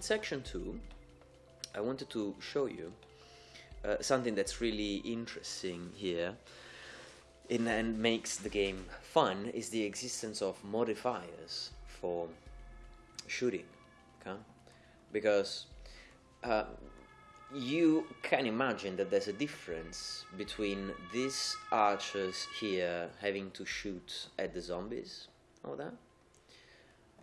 In section 2, I wanted to show you uh, something that's really interesting here in, and makes the game fun is the existence of modifiers for shooting okay? because uh, you can imagine that there's a difference between these archers here having to shoot at the zombies or that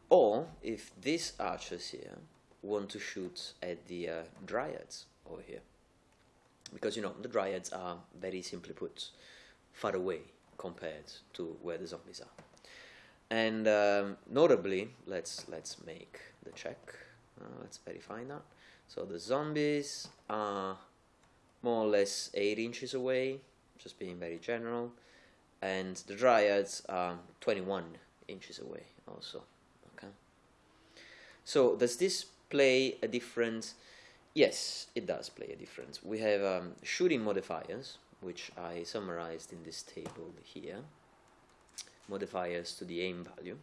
or if these archers here want to shoot at the uh, dryads over here. Because you know the dryads are very simply put far away compared to where the zombies are. And um, notably let's let's make the check. Uh, let's verify that. So the zombies are more or less 8 inches away just being very general. And the dryads are 21 inches away also okay? So does this play a difference Yes, it does play a difference. We have um, shooting modifiers, which I summarized in this table here, modifiers to the aim value.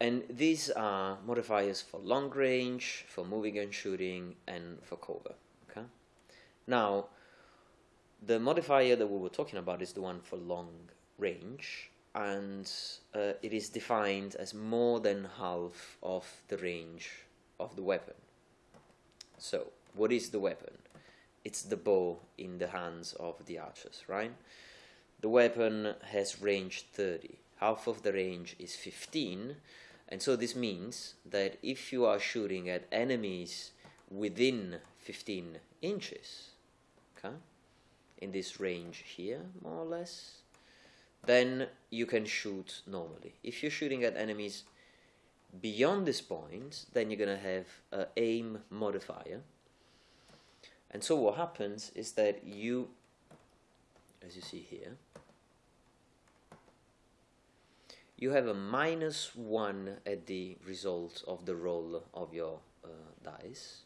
And these are modifiers for long range, for moving and shooting, and for cover. Okay. Now, the modifier that we were talking about is the one for long range, and uh, it is defined as more than half of the range of the weapon. So, what is the weapon? It's the bow in the hands of the archers, right? The weapon has range 30. Half of the range is 15, and so this means that if you are shooting at enemies within 15 inches, okay, in this range here, more or less, then you can shoot normally. If you're shooting at enemies beyond this point, then you're going to have an aim modifier. And so what happens is that you, as you see here, you have a minus 1 at the result of the roll of your uh, dice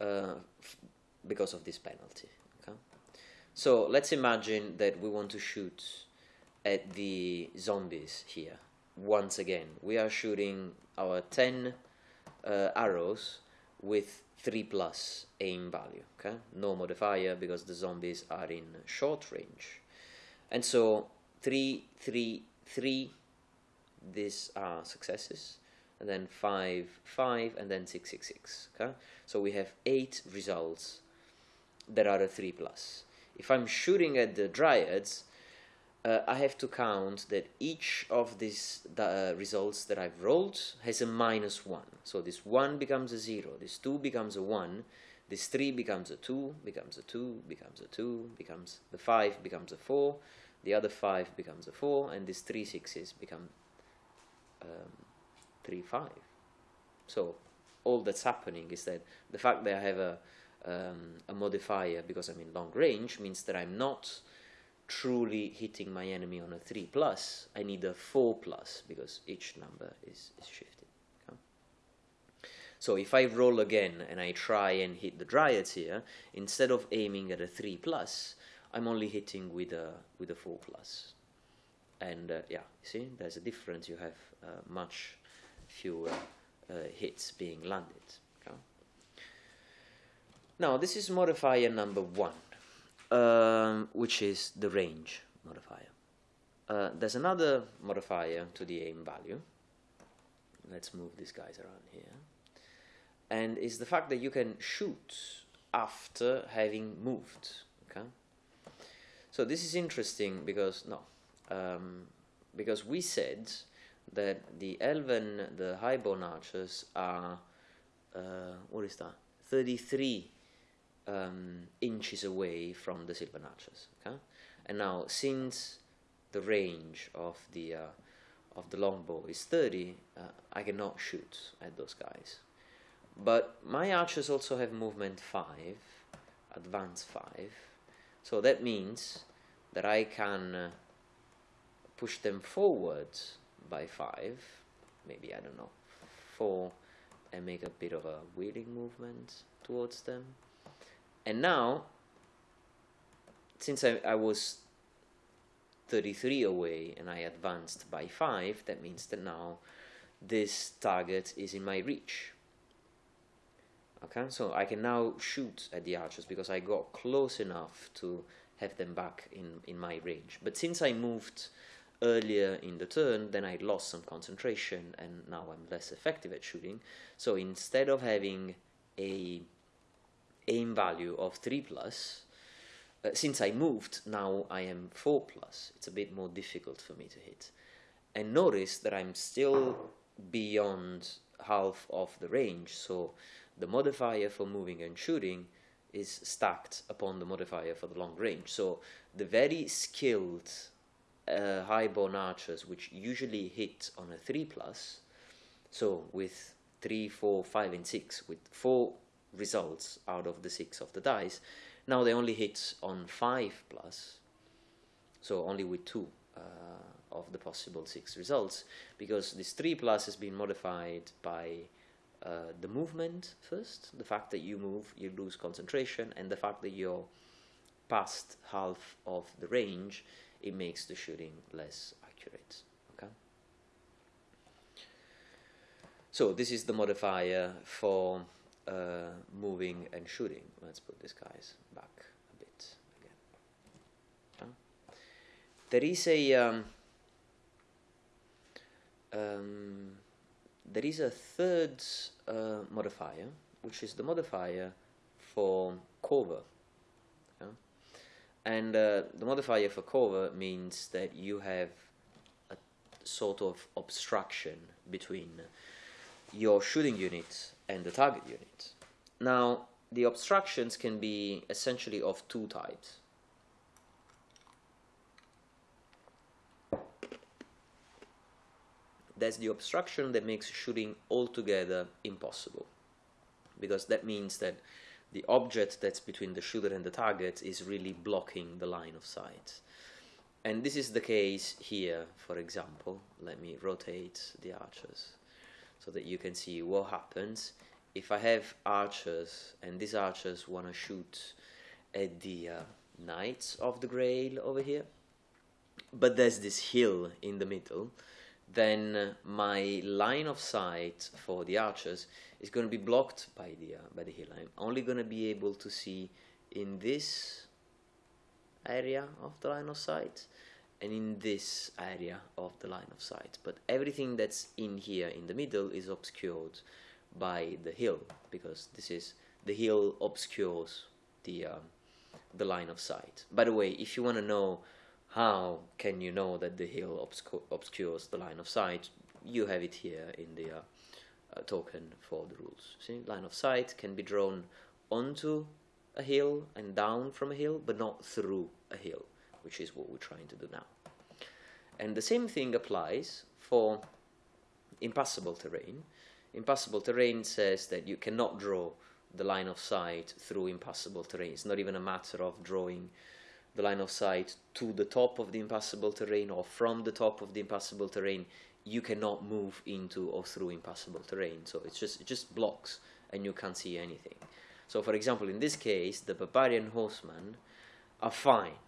uh, because of this penalty. Okay? So let's imagine that we want to shoot at the zombies here once again. We are shooting our 10 uh, arrows with 3 plus aim value, okay? No modifier because the zombies are in short range. And so 3, 3, 3, these are successes, and then 5, 5, and then 6, 6, 6, okay? So we have 8 results that are a 3 plus. If I'm shooting at the dryads, uh, I have to count that each of these uh, results that I've rolled has a minus 1. So this 1 becomes a 0, this 2 becomes a 1, this 3 becomes a 2, becomes a 2, becomes a 2, becomes the 5 becomes a 4, the other 5 becomes a 4, and these 3 6s become um, 3 5. So all that's happening is that the fact that I have a, um, a modifier because I'm in long range means that I'm not truly hitting my enemy on a 3 plus, I need a 4 plus because each number is, is shifted. Okay? So if I roll again and I try and hit the dryads here, instead of aiming at a 3 plus, I'm only hitting with a, with a 4 plus. And uh, yeah, see, there's a difference. You have uh, much fewer uh, hits being landed. Okay? Now, this is modifier number 1 um, which is the range modifier. Uh, there's another modifier to the aim value. Let's move these guys around here. And is the fact that you can shoot after having moved. Okay. So this is interesting because no, um, because we said that the elven, the highborn archers are uh, what is that? Thirty-three um, inches away from the Sylvan Archers. Okay? And now, since the range of the uh, of the longbow is 30, uh, I cannot shoot at those guys. But my archers also have movement 5, advance 5, so that means that I can uh, push them forward by 5, maybe, I don't know, 4, and make a bit of a wheeling movement towards them. And now, since I, I was 33 away and I advanced by 5, that means that now this target is in my reach. Okay, so I can now shoot at the archers because I got close enough to have them back in, in my range. But since I moved earlier in the turn, then I lost some concentration and now I'm less effective at shooting. So instead of having a aim value of 3 plus, uh, since I moved, now I am 4 plus. It's a bit more difficult for me to hit. And notice that I'm still beyond half of the range, so the modifier for moving and shooting is stacked upon the modifier for the long range. So the very skilled uh, highborn archers, which usually hit on a 3 plus, so with 3, 4, 5, and 6, with 4 results out of the 6 of the dice, now they only hit on 5 plus, so only with 2 uh, of the possible 6 results, because this 3 plus has been modified by uh, the movement first, the fact that you move, you lose concentration, and the fact that you're past half of the range, it makes the shooting less accurate. Okay. So this is the modifier for uh, moving and shooting. Let's put these guys back a bit again. There is a um, um, there is a third uh, modifier, which is the modifier for cover. Yeah? And uh, the modifier for cover means that you have a sort of obstruction between your shooting unit and the target unit. Now, the obstructions can be essentially of two types. There's the obstruction that makes shooting altogether impossible, because that means that the object that's between the shooter and the target is really blocking the line of sight. And this is the case here, for example. Let me rotate the archers so that you can see what happens if I have archers and these archers want to shoot at the uh, Knights of the Grail over here, but there's this hill in the middle, then my line of sight for the archers is going to be blocked by the uh, by the hill. I'm only going to be able to see in this area of the line of sight and in this area of the line of sight. But everything that's in here in the middle is obscured by the hill because this is the hill obscures the uh, the line of sight. By the way, if you want to know how can you know that the hill obscu obscures the line of sight, you have it here in the uh, uh, token for the rules. See, line of sight can be drawn onto a hill and down from a hill, but not through a hill, which is what we're trying to do now. And the same thing applies for impassable terrain. Impassable terrain says that you cannot draw the line of sight through impassable terrain. It's not even a matter of drawing the line of sight to the top of the impassable terrain or from the top of the impassable terrain. You cannot move into or through impassable terrain. So it's just it just blocks and you can't see anything. So for example, in this case, the barbarian horsemen are fine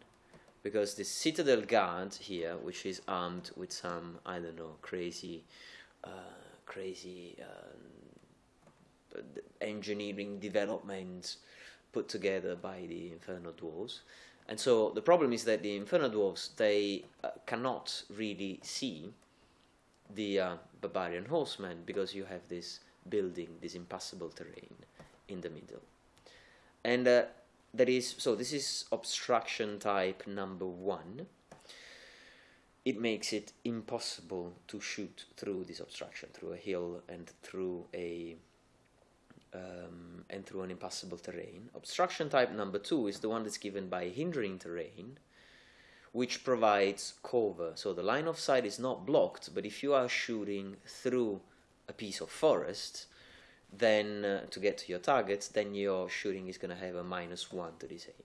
because the citadel guard here, which is armed with some I don't know crazy. Uh, crazy uh, engineering development put together by the Infernal Dwarves. And so the problem is that the Infernal Dwarves, they uh, cannot really see the uh, Barbarian Horsemen because you have this building, this impassable terrain in the middle. And there is, so this is obstruction type number one it makes it impossible to shoot through this obstruction, through a hill and through a um, and through an impassable terrain. Obstruction type number two is the one that's given by hindering terrain, which provides cover. So the line of sight is not blocked, but if you are shooting through a piece of forest, then uh, to get to your targets, then your shooting is going to have a minus one to this aim.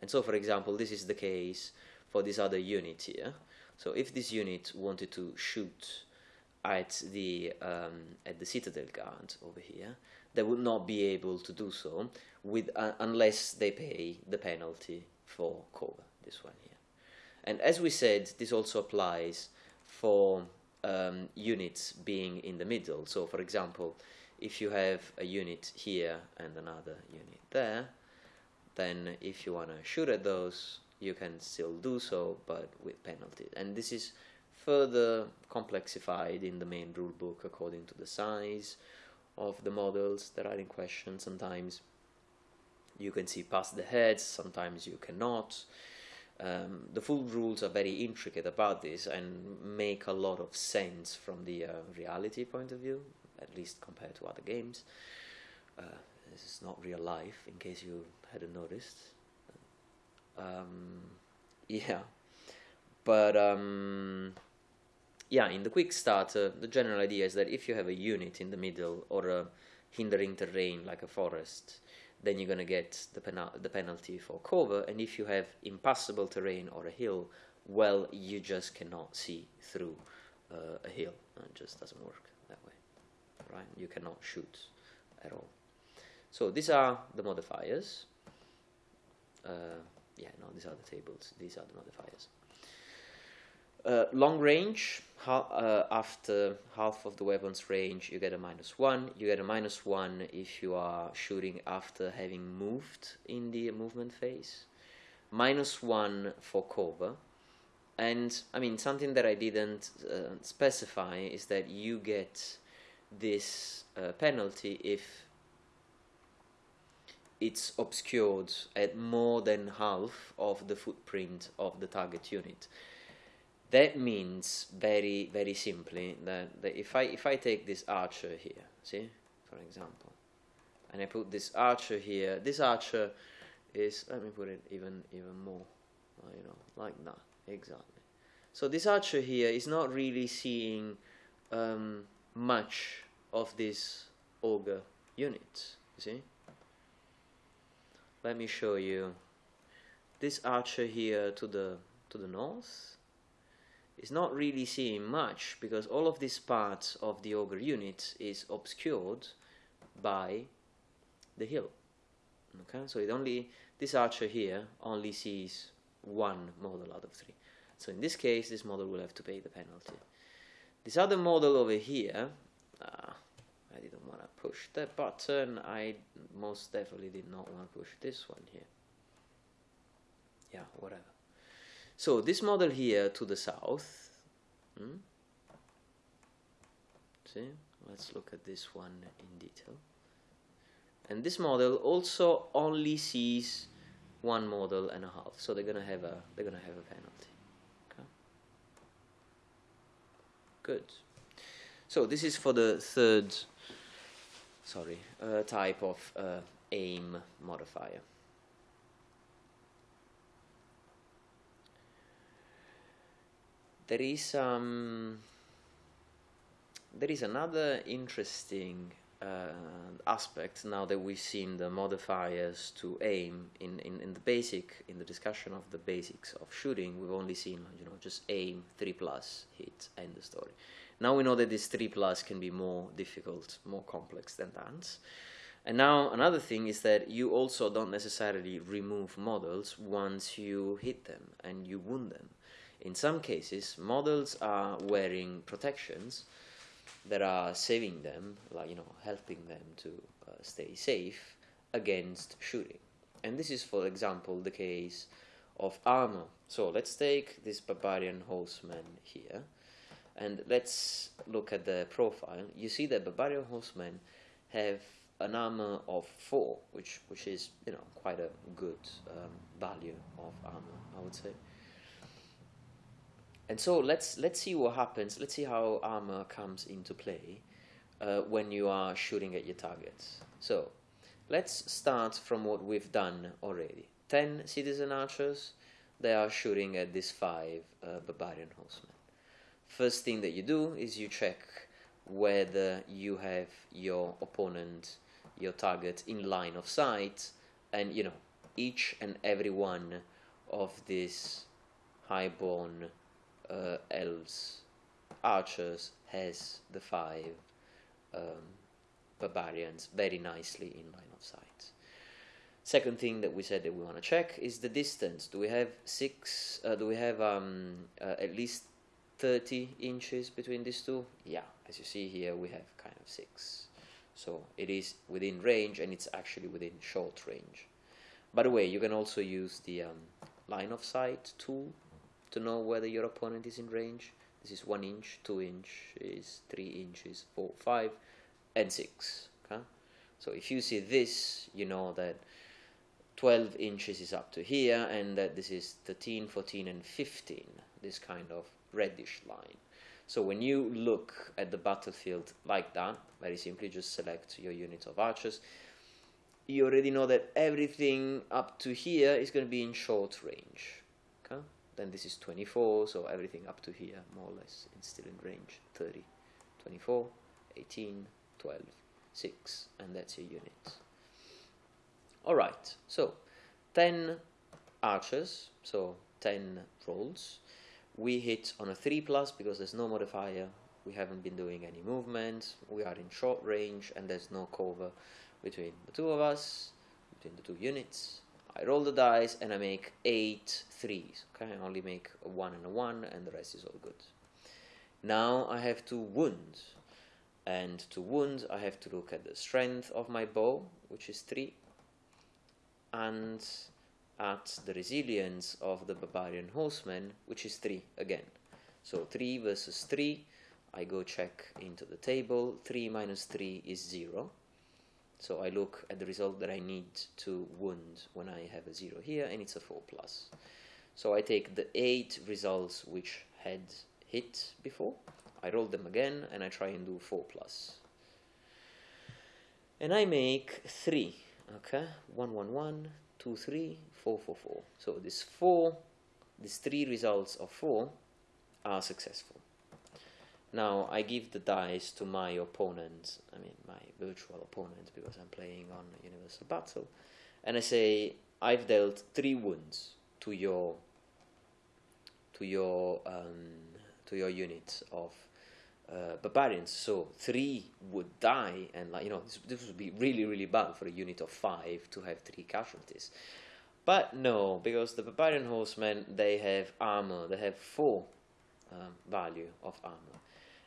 And so, for example, this is the case for this other unit here. So if this unit wanted to shoot at the um, at the citadel guard over here, they would not be able to do so with uh, unless they pay the penalty for cover. This one here, and as we said, this also applies for um, units being in the middle. So, for example, if you have a unit here and another unit there, then if you want to shoot at those, you can still do so, but with penalties. And this is further complexified in the main rulebook according to the size of the models that are in question. Sometimes you can see past the heads, sometimes you cannot. Um, the full rules are very intricate about this and make a lot of sense from the uh, reality point of view, at least compared to other games. Uh, this is not real life, in case you hadn't noticed. Um, yeah, but um, yeah, in the quick starter, the general idea is that if you have a unit in the middle or a hindering terrain like a forest, then you're going to get the, penal the penalty for cover. And if you have impassable terrain or a hill, well, you just cannot see through uh, a hill. It just doesn't work right? You cannot shoot at all. So these are the modifiers. Uh, yeah, no, these are the tables. These are the modifiers. Uh, long range, ha uh, after half of the weapon's range, you get a minus one. You get a minus one if you are shooting after having moved in the movement phase. Minus one for cover. And I mean, something that I didn't uh, specify is that you get this uh, penalty if it's obscured at more than half of the footprint of the target unit. That means very, very simply that, that if I if I take this archer here, see, for example, and I put this archer here, this archer is let me put it even even more, you know, like that, exactly. So this archer here is not really seeing um, much of this ogre unit, you see? let me show you. This archer here to the to the north is not really seeing much because all of this part of the ogre unit is obscured by the hill. Okay so it only this archer here only sees one model out of three. So in this case this model will have to pay the penalty this other model over here uh, I didn't want to push that button. I most definitely did not want to push this one here. Yeah, whatever. So this model here to the south, hmm? see, let's look at this one in detail. And this model also only sees one model and a half, so they're gonna have a they're gonna have a penalty. Okay. Good. So this is for the third sorry, uh, type of uh, aim modifier. There is um, there is another interesting Uh, aspect now that we've seen the modifiers to aim in, in, in the basic in the discussion of the basics of shooting we've only seen you know just aim 3 plus hit end the story now we know that this 3 plus can be more difficult, more complex than that. And now another thing is that you also don't necessarily remove models once you hit them and you wound them. In some cases, models are wearing protections that are saving them, like you know, helping them to uh, stay safe against shooting. And this is, for example, the case of armor. So let's take this barbarian horseman here and let's look at the profile. You see that Barbarian Horsemen have an armor of 4, which, which is, you know, quite a good um, value of armor, I would say. And so let's, let's see what happens, let's see how armor comes into play uh, when you are shooting at your targets. So, let's start from what we've done already. 10 citizen archers, they are shooting at these 5 uh, Barbarian Horsemen first thing that you do is you check whether you have your opponent, your target in line of sight, and you know each and every one of these highborn uh, elves, archers, has the five um, barbarians very nicely in line of sight. Second thing that we said that we want to check is the distance. Do we have six? Uh, do we have um, uh, at least 30 inches between these two? Yeah, as you see here, we have kind of 6. So it is within range and it's actually within short range. By the way, you can also use the um, line of sight tool to know whether your opponent is in range. This is 1 inch, 2 inch is 3 inches, 4, 5, and 6. Okay? So if you see this, you know that 12 inches is up to here and that this is 13, 14 and 15, this kind of reddish line. So when you look at the battlefield like that, very simply just select your unit of archers, you already know that everything up to here is going to be in short range. Okay? Then this is 24, so everything up to here more or less is still in range. 30, 24, 18, 12, 6, and that's your unit. Alright, so 10 archers, so 10 rolls. We hit on a 3 plus because there's no modifier, we haven't been doing any movement, we are in short range and there's no cover between the two of us, between the two units. I roll the dice and I make eight threes. okay, I only make a 1 and a 1 and the rest is all good. Now I have to wound, and to wound I have to look at the strength of my bow, which is 3, and at the resilience of the barbarian horseman, which is 3 again. So 3 versus 3, I go check into the table, 3 minus 3 is 0. So I look at the result that I need to wound when I have a 0 here, and it's a 4 plus. So I take the 8 results which had hit before, I roll them again, and I try and do 4 plus. And I make 3 okay 1 1 1 2 3 4 4 4 so these four these three results of 4 are successful now I give the dice to my opponent I mean my virtual opponent because I'm playing on Universal Battle and I say I've dealt 3 wounds to your to your um, to your unit of uh, barbarians, so three would die, and like you know, this, this would be really really bad for a unit of five to have three casualties. But no, because the barbarian horsemen they have armor, they have four um, value of armor,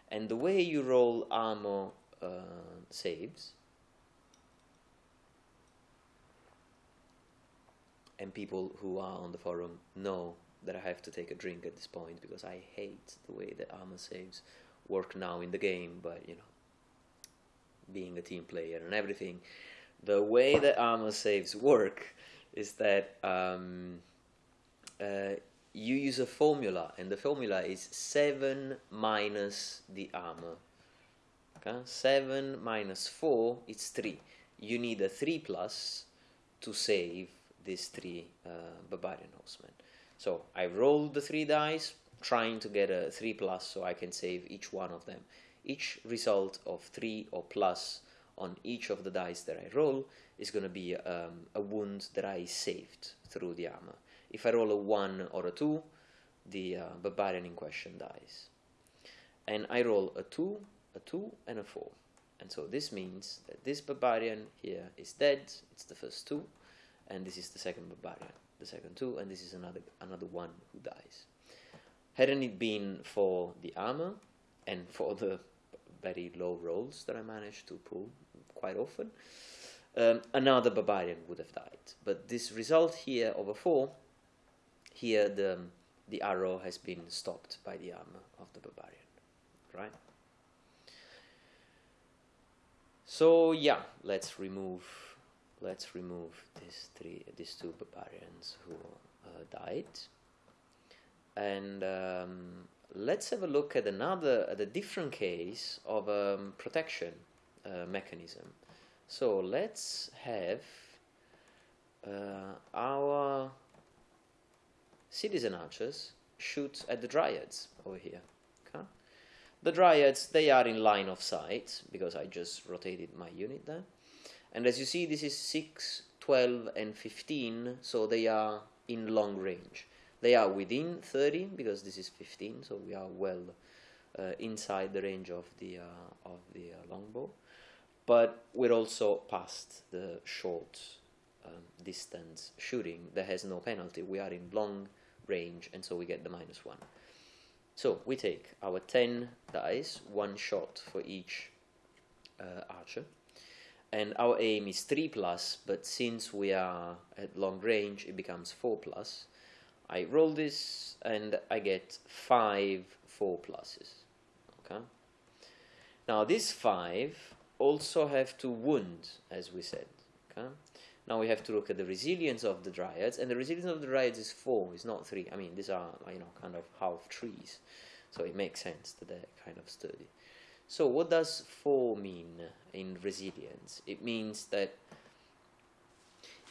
and the way you roll armor uh, saves. And people who are on the forum know that I have to take a drink at this point because I hate the way that armor saves work now in the game, but you know, being a team player and everything, the way that armor saves work is that um, uh, you use a formula, and the formula is 7 minus the armor. Okay? 7 minus 4 is 3. You need a 3 plus to save these 3 uh, barbarian horsemen. So I rolled the 3 dice, trying to get a 3 plus so I can save each one of them. Each result of 3 or plus on each of the dice that I roll is going to be um, a wound that I saved through the armor. If I roll a 1 or a 2, the uh, barbarian in question dies. And I roll a 2, a 2, and a 4. And so this means that this barbarian here is dead, it's the first 2, and this is the second barbarian, the second 2, and this is another, another 1 who dies. Hadn't it been for the armor and for the very low rolls that I managed to pull quite often, um, another barbarian would have died. But this result here of a 4, here the, the arrow has been stopped by the armor of the barbarian, right? So yeah, let's remove let's remove these three these two barbarians who uh, died and um, let's have a look at another, at a different case of um, protection uh, mechanism. So let's have uh, our citizen archers shoot at the dryads over here. Okay? The dryads, they are in line of sight because I just rotated my unit there. And as you see, this is 6, 12, and 15, so they are in long range. They are within 30 because this is 15, so we are well uh, inside the range of the uh, of the uh, longbow. But we're also past the short um, distance shooting that has no penalty. We are in long range, and so we get the minus one. So we take our 10 dice, one shot for each uh, archer, and our aim is 3 plus, but since we are at long range, it becomes 4 plus. I roll this and I get 5 4 pluses. Okay. Now this 5 also have to wound, as we said. Okay. Now we have to look at the resilience of the dryads, and the resilience of the dryads is 4, it's not 3. I mean, these are, you know, kind of half trees, so it makes sense that they're kind of sturdy. So what does 4 mean in resilience? It means that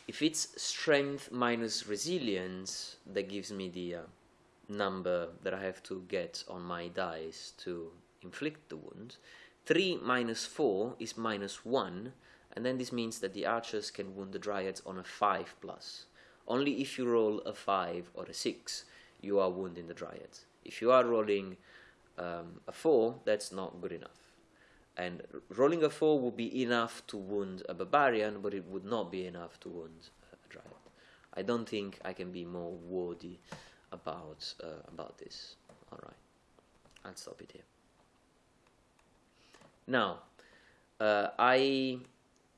if it's strength minus resilience, that gives me the uh, number that I have to get on my dice to inflict the wound. 3 minus 4 is minus 1, and then this means that the archers can wound the dryads on a 5 plus. Only if you roll a 5 or a 6, you are wounding the dryads. If you are rolling um, a 4, that's not good enough. And rolling a 4 would be enough to wound a barbarian, but it would not be enough to wound a dryad. I don't think I can be more wordy about, uh, about this. Alright, I'll stop it here. Now, uh, I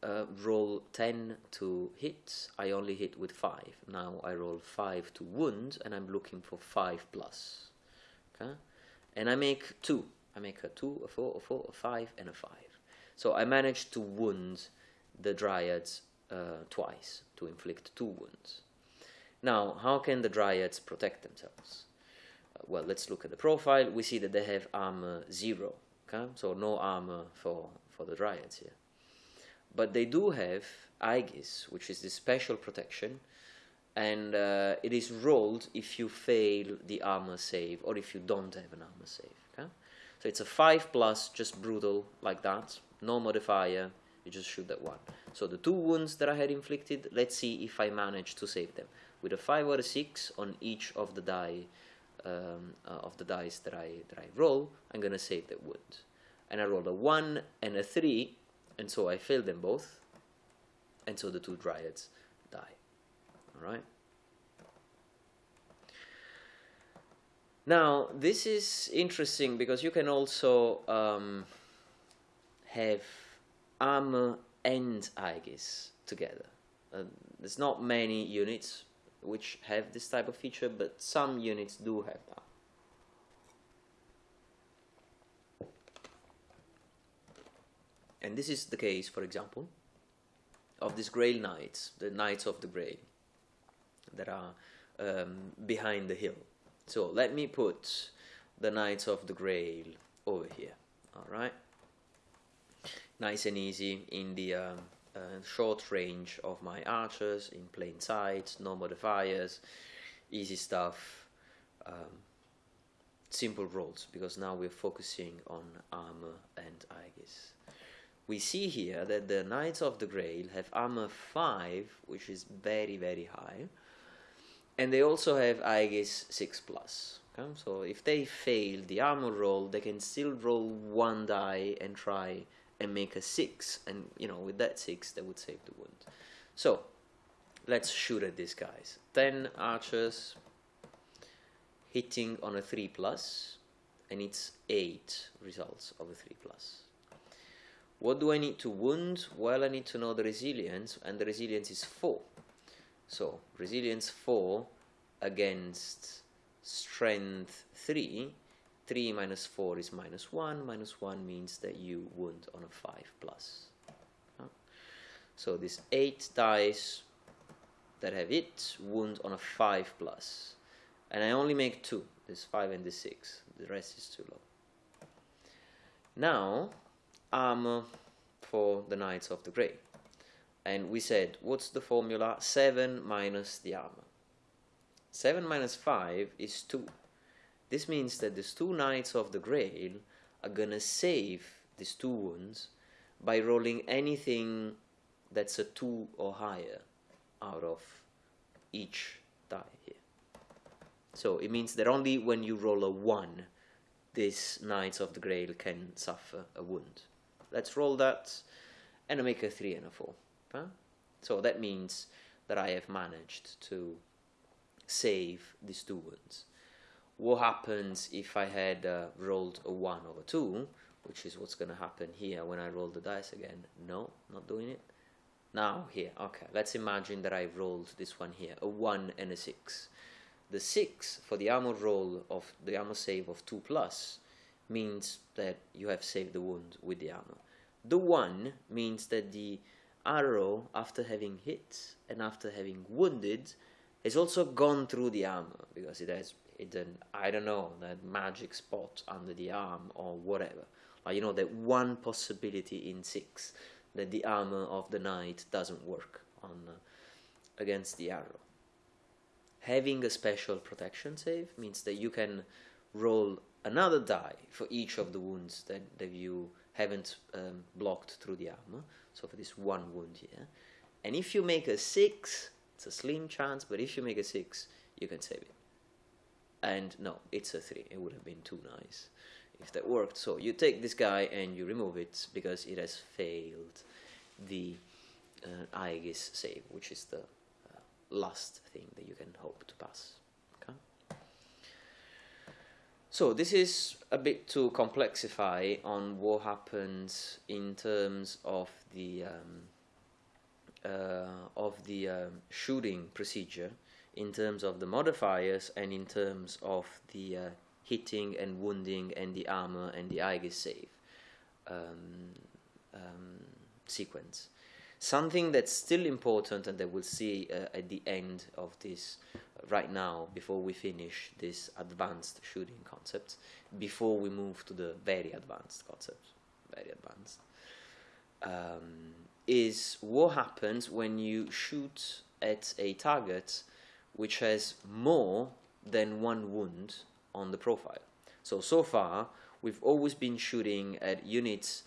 uh, roll 10 to hit, I only hit with 5. Now I roll 5 to wound, and I'm looking for 5 plus. Okay? And I make 2. I make a 2, a 4, a 4, a 5, and a 5. So I managed to wound the dryads uh, twice, to inflict 2 wounds. Now, how can the dryads protect themselves? Uh, well, let's look at the profile. We see that they have armor 0, okay? so no armor for, for the dryads here. But they do have Aegis, which is the special protection, and uh, it is rolled if you fail the armor save or if you don't have an armor save. Okay? So it's a 5 plus, just brutal, like that, no modifier, you just shoot that one. So the two wounds that I had inflicted, let's see if I manage to save them. With a 5 or a 6 on each of the die um, uh, of the dice that I, that I roll, I'm going to save that wound. And I rolled a 1 and a 3, and so I fail them both, and so the two dryads die. Alright? Now, this is interesting because you can also um, have armor and Aegis together. Uh, there's not many units which have this type of feature, but some units do have that. And this is the case, for example, of these Grail Knights, the Knights of the Grail, that are um, behind the hill. So let me put the Knights of the Grail over here, alright? Nice and easy in the um, uh, short range of my archers, in plain sight, no modifiers, easy stuff, um, simple rolls, because now we're focusing on armor and Aegis we see here that the Knights of the Grail have armor 5, which is very, very high, and they also have Aegis 6 plus. Okay? So if they fail the armor roll, they can still roll one die and try and make a 6, and you know, with that 6, they would save the wound. So, let's shoot at these guys. 10 archers hitting on a 3 plus, and it's 8 results of a 3 plus. What do I need to wound? Well, I need to know the resilience, and the resilience is 4. So, resilience 4 against strength 3. 3 minus 4 is minus 1. Minus 1 means that you wound on a 5 plus. So, these 8 dice that have it wound on a 5 plus. And I only make 2. This 5 and this 6. The rest is too low. Now, armor for the Knights of the Grail. And we said, what's the formula? 7 minus the armor. 7 minus 5 is 2. This means that these two Knights of the Grail are gonna save these two wounds by rolling anything that's a 2 or higher out of each die here. So it means that only when you roll a 1, these Knights of the Grail can suffer a wound. Let's roll that and I make a 3 and a 4. Huh? So that means that I have managed to save these two wounds. what happens if I had uh, rolled a 1 over 2, which is what's going to happen here when I roll the dice again. No, not doing it. Now, here, okay, let's imagine that I rolled this one here, a 1 and a 6. The 6 for the armor roll of the armor save of 2 plus means that you have saved the wound with the armor. The 1 means that the arrow, after having hit and after having wounded, has also gone through the armor because it has hidden, I don't know, that magic spot under the arm or whatever. You know, that one possibility in six that the armor of the knight doesn't work on uh, against the arrow. Having a special protection save means that you can roll another die for each of the wounds that, that you haven't um, blocked through the armor. So for this one wound here. And if you make a 6, it's a slim chance, but if you make a 6, you can save it. And no, it's a 3. It would have been too nice if that worked. So you take this guy and you remove it because it has failed the uh, Aegis save, which is the uh, last thing that you can hope to pass. So this is a bit to complexify on what happens in terms of the um, uh, of the um, shooting procedure, in terms of the modifiers, and in terms of the uh, hitting and wounding and the armor and the Aegis save um, um, sequence. Something that's still important and that we'll see uh, at the end of this uh, right now before we finish this advanced shooting concept, before we move to the very advanced concept, very advanced, um, is what happens when you shoot at a target which has more than one wound on the profile. So, so far, we've always been shooting at units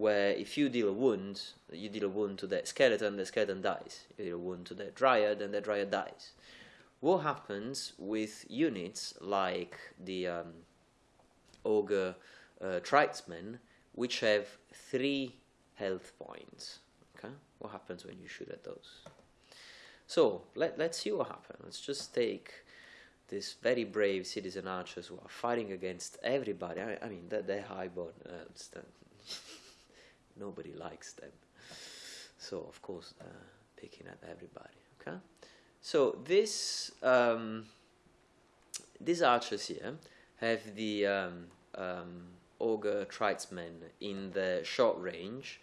where if you deal a wound, you deal a wound to that skeleton, the skeleton dies. You deal a wound to that dryad, and that dryad dies. What happens with units like the um, ogre uh, which have three health points? Okay, what happens when you shoot at those? So let let's see what happens. Let's just take these very brave citizen archers who are fighting against everybody. I, I mean, they're, they're highborn. Uh, nobody likes them. So, of course, uh, picking at everybody. Okay? So, this, um, these archers here have the um, um, ogre tribesmen in the short range.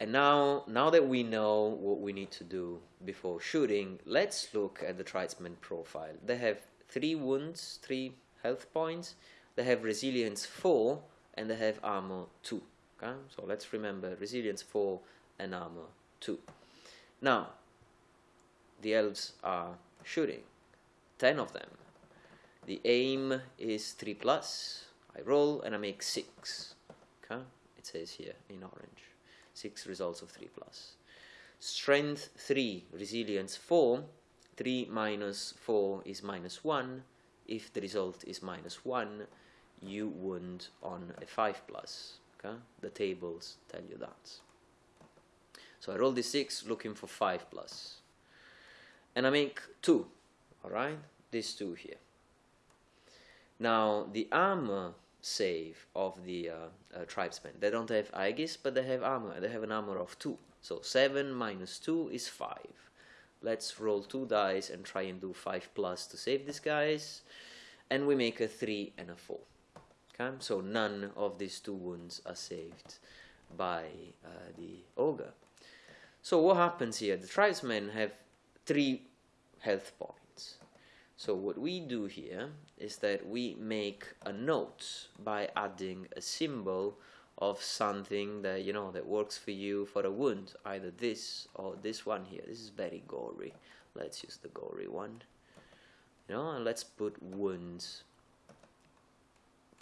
And now, now that we know what we need to do before shooting, let's look at the tribesman profile. They have three wounds, three health points. They have resilience 4 and they have armor 2. Okay? So let's remember resilience 4 and armor 2. Now, the elves are shooting. 10 of them. The aim is 3 plus. I roll and I make 6. Okay? It says here in orange six results of 3 plus. Strength 3, resilience 4, 3 minus 4 is minus 1. If the result is minus 1, you wound on a 5 plus. The tables tell you that. So I roll the 6 looking for 5 plus. And I make 2. Alright? These two here. Now the armor save of the uh, uh, tribesmen. They don't have Aegis, but they have armor. They have an armor of 2. So 7 minus 2 is 5. Let's roll 2 dice and try and do 5 plus to save these guys. And we make a 3 and a 4. Okay? So none of these two wounds are saved by uh, the ogre. So what happens here? The tribesmen have 3 health points. So what we do here is that we make a note by adding a symbol of something that you know that works for you for a wound, either this or this one here. This is very gory. Let's use the gory one. You know, and let's put wounds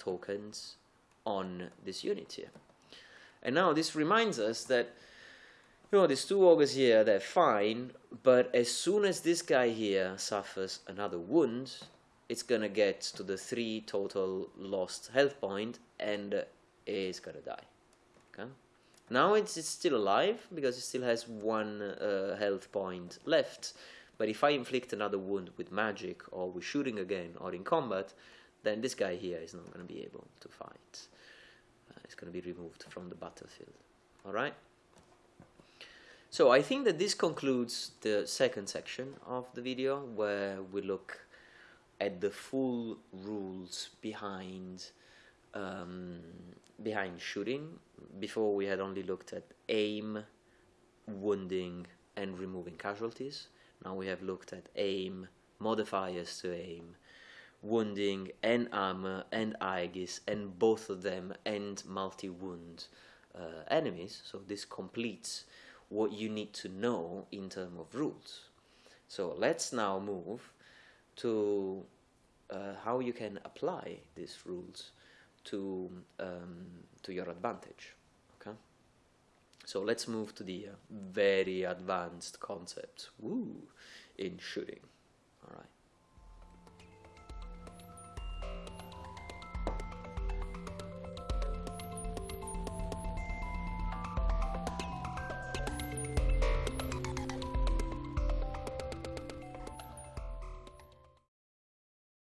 tokens on this unit here. And now this reminds us that you know, these two ogres here, they're fine, but as soon as this guy here suffers another wound, it's gonna get to the three total lost health point and is gonna die. Okay. Now it's, it's still alive because it still has one uh, health point left, But if I inflict another wound with magic or with shooting again or in combat, then this guy here is not going to be able to fight. Uh, it's going to be removed from the battlefield. All right? So I think that this concludes the second section of the video where we look at the full rules behind um, behind shooting. Before we had only looked at aim, wounding, and removing casualties. Now we have looked at aim, modifiers to aim, wounding, and armor, and Aegis, and both of them and multi-wound uh, enemies. So this completes what you need to know in terms of rules. So let's now move to uh, how you can apply these rules to um, to your advantage. Okay. So let's move to the uh, very advanced concepts. Woo, in shooting.